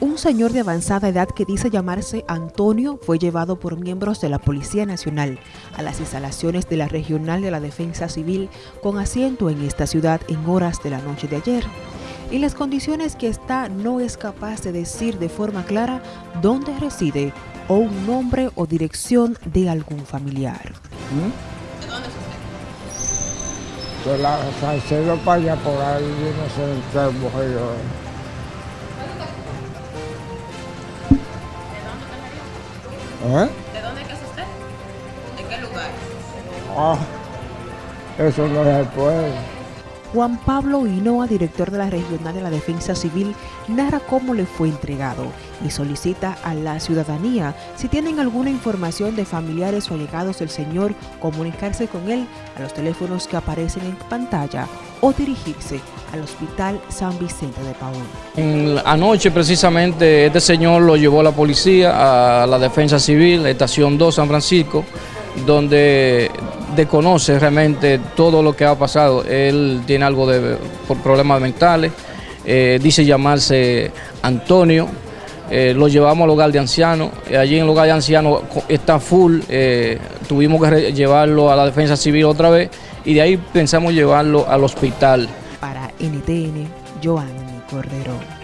Un señor de avanzada edad que dice llamarse Antonio fue llevado por miembros de la Policía Nacional a las instalaciones de la Regional de la Defensa Civil con asiento en esta ciudad en horas de la noche de ayer. En las condiciones que está no es capaz de decir de forma clara dónde reside o un nombre o dirección de algún familiar. ¿De dónde es? De la Salcedo para allá, por ahí, no sé ¿Eh? ¿De dónde es usted? ¿En qué lugar? Ah, eso no se puede. Juan Pablo Hinoa, director de la Regional de la Defensa Civil, narra cómo le fue entregado y solicita a la ciudadanía, si tienen alguna información de familiares o allegados del señor, comunicarse con él a los teléfonos que aparecen en pantalla o dirigirse al Hospital San Vicente de Paúl. Anoche precisamente este señor lo llevó a la policía, a la Defensa Civil, Estación 2 San Francisco, donde desconoce realmente todo lo que ha pasado. Él tiene algo de por problemas mentales, eh, dice llamarse Antonio, eh, lo llevamos al hogar de ancianos, allí en el hogar de ancianos está full, eh, tuvimos que llevarlo a la defensa civil otra vez y de ahí pensamos llevarlo al hospital. Para NTN, Joanny Cordero.